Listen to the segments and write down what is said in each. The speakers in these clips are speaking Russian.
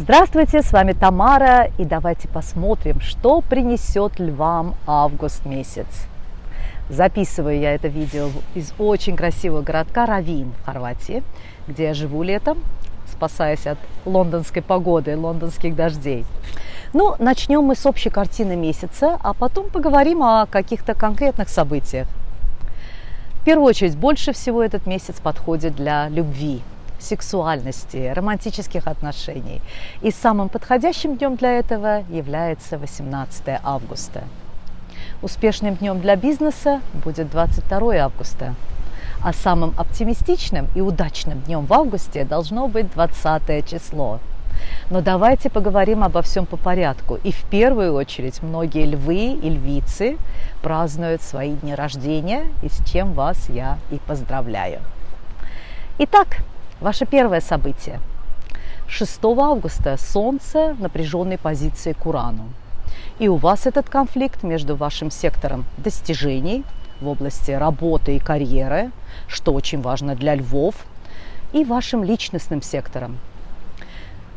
Здравствуйте, с вами Тамара, и давайте посмотрим, что принесет львам август месяц. Записываю я это видео из очень красивого городка Равин в Хорватии, где я живу летом, спасаясь от лондонской погоды, лондонских дождей. Ну, начнем мы с общей картины месяца, а потом поговорим о каких-то конкретных событиях. В первую очередь, больше всего этот месяц подходит для любви, сексуальности, романтических отношений. И самым подходящим днем для этого является 18 августа. Успешным днем для бизнеса будет 22 августа. А самым оптимистичным и удачным днем в августе должно быть 20 число. Но давайте поговорим обо всем по порядку. И в первую очередь многие львы и львицы празднуют свои дни рождения, и с чем вас я и поздравляю. Итак, Ваше первое событие. 6 августа Солнце в напряженной позиции к Урану. И у вас этот конфликт между вашим сектором достижений в области работы и карьеры, что очень важно для львов, и вашим личностным сектором.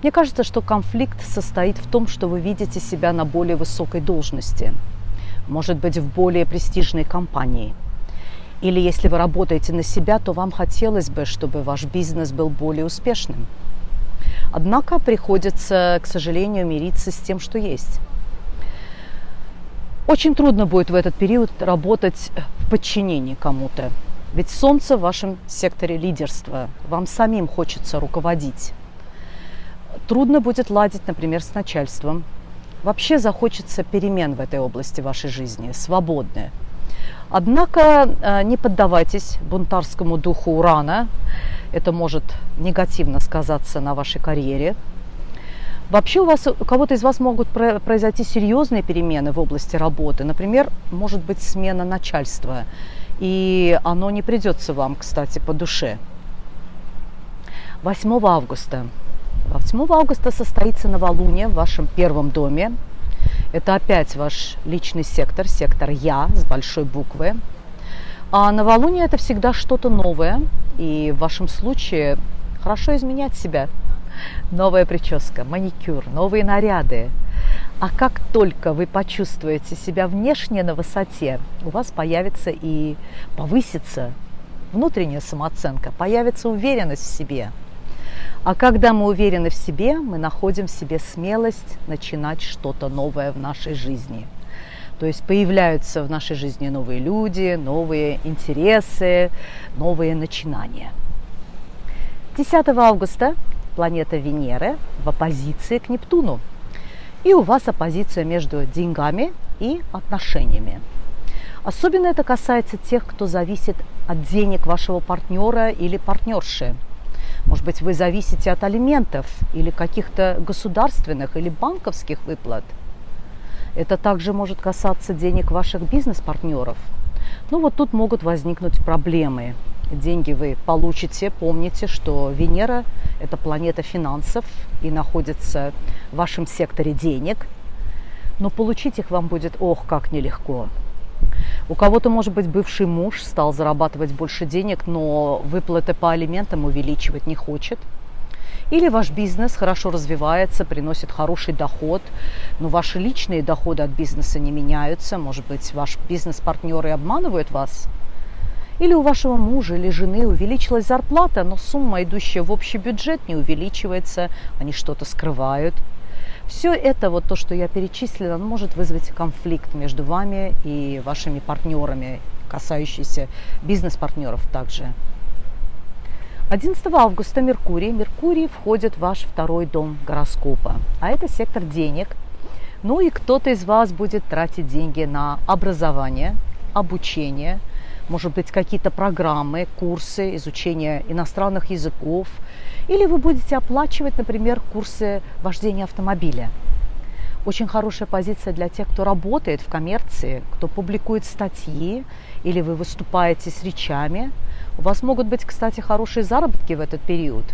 Мне кажется, что конфликт состоит в том, что вы видите себя на более высокой должности, может быть, в более престижной компании – или если вы работаете на себя, то вам хотелось бы, чтобы ваш бизнес был более успешным. Однако приходится, к сожалению, мириться с тем, что есть. Очень трудно будет в этот период работать в подчинении кому-то. Ведь Солнце в вашем секторе лидерства. Вам самим хочется руководить. Трудно будет ладить, например, с начальством. Вообще захочется перемен в этой области вашей жизни, свободные. Однако э, не поддавайтесь бунтарскому духу урана. Это может негативно сказаться на вашей карьере. Вообще у вас, у кого-то из вас могут произойти серьезные перемены в области работы. Например, может быть смена начальства. И оно не придется вам, кстати, по душе. 8 августа. 8 августа состоится новолуние в вашем первом доме. Это опять ваш личный сектор, сектор «Я» с большой буквы. А новолуние – это всегда что-то новое. И в вашем случае хорошо изменять себя. Новая прическа, маникюр, новые наряды. А как только вы почувствуете себя внешне на высоте, у вас появится и повысится внутренняя самооценка, появится уверенность в себе – а когда мы уверены в себе, мы находим в себе смелость начинать что-то новое в нашей жизни. То есть появляются в нашей жизни новые люди, новые интересы, новые начинания. 10 августа планета Венера в оппозиции к Нептуну. И у вас оппозиция между деньгами и отношениями. Особенно это касается тех, кто зависит от денег вашего партнера или партнерши – может быть, вы зависите от алиментов или каких-то государственных или банковских выплат. Это также может касаться денег ваших бизнес-партнеров. Ну вот тут могут возникнуть проблемы. Деньги вы получите. Помните, что Венера – это планета финансов и находится в вашем секторе денег. Но получить их вам будет, ох, как нелегко. У кого-то, может быть, бывший муж стал зарабатывать больше денег, но выплаты по алиментам увеличивать не хочет. Или ваш бизнес хорошо развивается, приносит хороший доход, но ваши личные доходы от бизнеса не меняются. Может быть, ваш бизнес-партнеры обманывают вас. Или у вашего мужа или жены увеличилась зарплата, но сумма, идущая в общий бюджет, не увеличивается, они что-то скрывают – все это, вот то, что я перечислила, может вызвать конфликт между вами и вашими партнерами, касающийся бизнес-партнеров также. 11 августа Меркурий. Меркурий входит в ваш второй дом гороскопа, а это сектор денег. Ну и кто-то из вас будет тратить деньги на образование, обучение, может быть, какие-то программы, курсы, изучение иностранных языков, или вы будете оплачивать, например, курсы вождения автомобиля. Очень хорошая позиция для тех, кто работает в коммерции, кто публикует статьи, или вы выступаете с речами. У вас могут быть, кстати, хорошие заработки в этот период.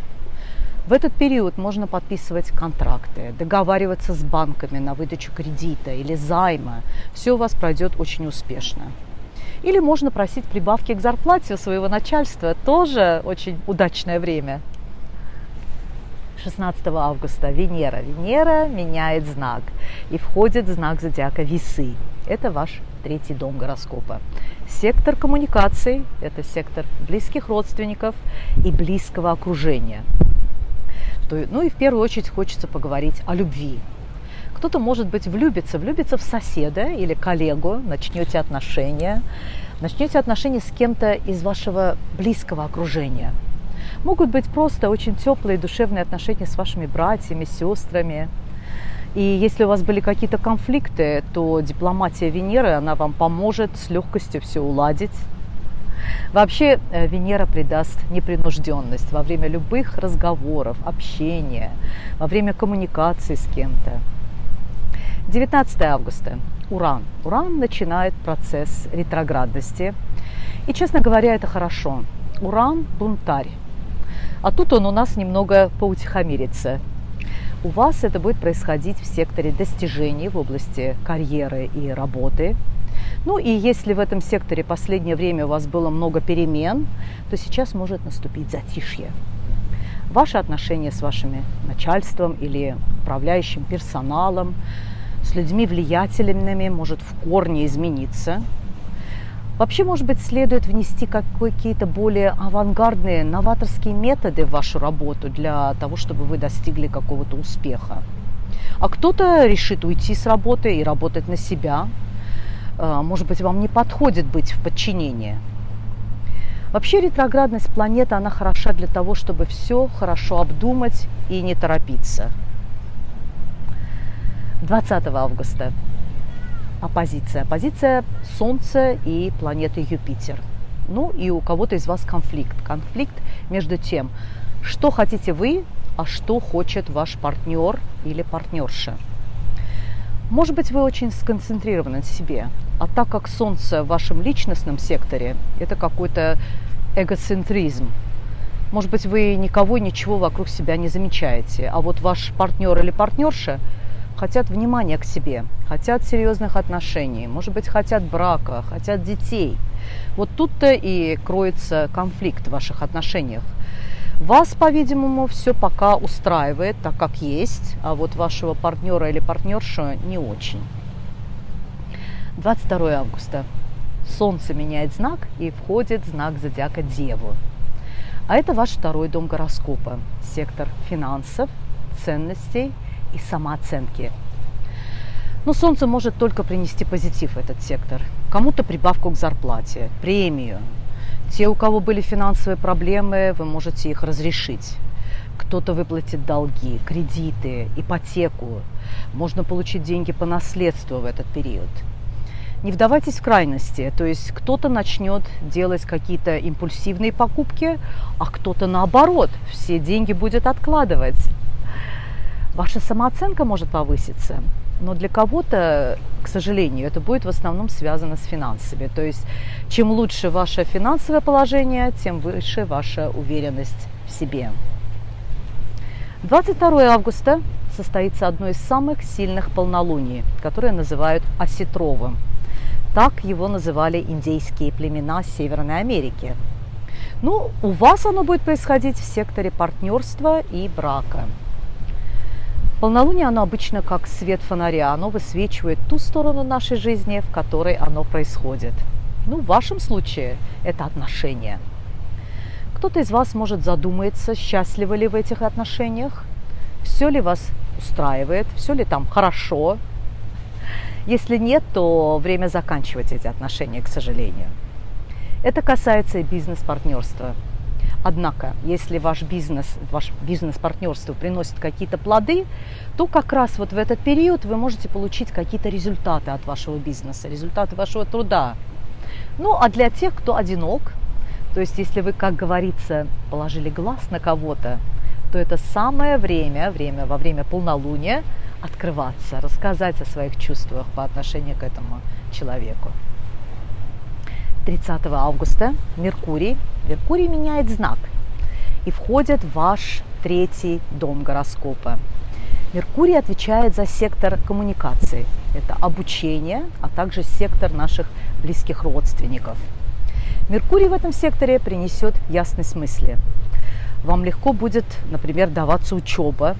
В этот период можно подписывать контракты, договариваться с банками на выдачу кредита или займа. Все у вас пройдет очень успешно. Или можно просить прибавки к зарплате у своего начальства. Тоже очень удачное время. 16 августа Венера. Венера меняет знак и входит в знак зодиака Весы. Это ваш третий дом гороскопа. Сектор коммуникаций – это сектор близких родственников и близкого окружения. Ну и в первую очередь хочется поговорить о любви. Кто-то, может быть, влюбится, влюбится в соседа или коллегу, начнете отношения, начнете отношения с кем-то из вашего близкого окружения – Могут быть просто очень теплые душевные отношения с вашими братьями, сестрами. И если у вас были какие-то конфликты, то дипломатия Венеры, она вам поможет с легкостью все уладить. Вообще э, Венера придаст непринужденность во время любых разговоров, общения, во время коммуникации с кем-то. 19 августа. Уран. Уран начинает процесс ретроградности. И, честно говоря, это хорошо. Уран – бунтарь. А тут он у нас немного поутихомирится. У вас это будет происходить в секторе достижений в области карьеры и работы. Ну и если в этом секторе последнее время у вас было много перемен, то сейчас может наступить затишье. Ваши отношения с вашими начальством или управляющим персоналом, с людьми влиятельными может в корне измениться – Вообще, может быть, следует внести какие-то более авангардные, новаторские методы в вашу работу для того, чтобы вы достигли какого-то успеха. А кто-то решит уйти с работы и работать на себя. А, может быть, вам не подходит быть в подчинении. Вообще ретроградность планеты, она хороша для того, чтобы все хорошо обдумать и не торопиться. 20 августа оппозиция. Оппозиция Солнца и планеты Юпитер. Ну и у кого-то из вас конфликт. Конфликт между тем, что хотите вы, а что хочет ваш партнер или партнерша. Может быть, вы очень сконцентрированы на себе, а так как Солнце в вашем личностном секторе, это какой-то эгоцентризм. Может быть, вы никого, ничего вокруг себя не замечаете, а вот ваш партнер или партнерша – хотят внимания к себе, хотят серьезных отношений, может быть, хотят брака, хотят детей. Вот тут-то и кроется конфликт в ваших отношениях. Вас, по-видимому, все пока устраивает так, как есть, а вот вашего партнера или партнершу не очень. 22 августа. Солнце меняет знак и входит знак зодиака Деву. А это ваш второй дом гороскопа, сектор финансов, ценностей – и самооценки. Но Солнце может только принести позитив в этот сектор. Кому-то прибавку к зарплате, премию. Те, у кого были финансовые проблемы, вы можете их разрешить. Кто-то выплатит долги, кредиты, ипотеку. Можно получить деньги по наследству в этот период. Не вдавайтесь в крайности, то есть кто-то начнет делать какие-то импульсивные покупки, а кто-то наоборот, все деньги будет откладывать Ваша самооценка может повыситься, но для кого-то, к сожалению, это будет в основном связано с финансами. То есть чем лучше ваше финансовое положение, тем выше ваша уверенность в себе. 22 августа состоится одно из самых сильных полнолуний, которое называют осетровым. Так его называли индейские племена Северной Америки. Ну, у вас оно будет происходить в секторе партнерства и брака. Полнолуние, оно обычно как свет фонаря, оно высвечивает ту сторону нашей жизни, в которой оно происходит. Ну, в вашем случае это отношения. Кто-то из вас может задуматься, счастливы ли в этих отношениях, все ли вас устраивает, все ли там хорошо. Если нет, то время заканчивать эти отношения, к сожалению. Это касается и бизнес-партнерства. Однако, если ваш бизнес, ваш бизнес-партнерство приносит какие-то плоды, то как раз вот в этот период вы можете получить какие-то результаты от вашего бизнеса, результаты вашего труда. Ну, а для тех, кто одинок, то есть если вы, как говорится, положили глаз на кого-то, то это самое время, время во время полнолуния открываться, рассказать о своих чувствах по отношению к этому человеку. 30 августа Меркурий, Меркурий меняет знак и входит в ваш третий дом гороскопа. Меркурий отвечает за сектор коммуникации. Это обучение, а также сектор наших близких родственников. Меркурий в этом секторе принесет ясность мысли. вам легко будет, например, даваться учеба,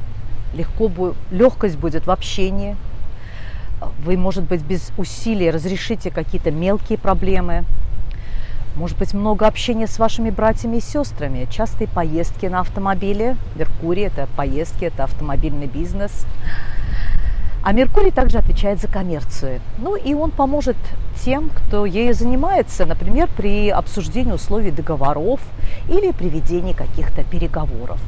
легко, легкость будет в общении, вы, может быть, без усилий разрешите какие-то мелкие проблемы, может быть, много общения с вашими братьями и сестрами, частые поездки на автомобиле. Меркурий – это поездки, это автомобильный бизнес. А Меркурий также отвечает за коммерцию. Ну и он поможет тем, кто ею занимается, например, при обсуждении условий договоров или при ведении каких-то переговоров.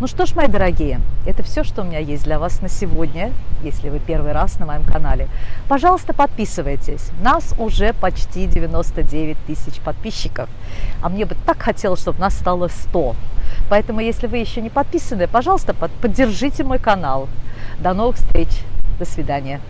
Ну что ж, мои дорогие, это все, что у меня есть для вас на сегодня, если вы первый раз на моем канале. Пожалуйста, подписывайтесь. Нас уже почти 99 тысяч подписчиков. А мне бы так хотелось, чтобы нас стало 100. Поэтому, если вы еще не подписаны, пожалуйста, поддержите мой канал. До новых встреч. До свидания.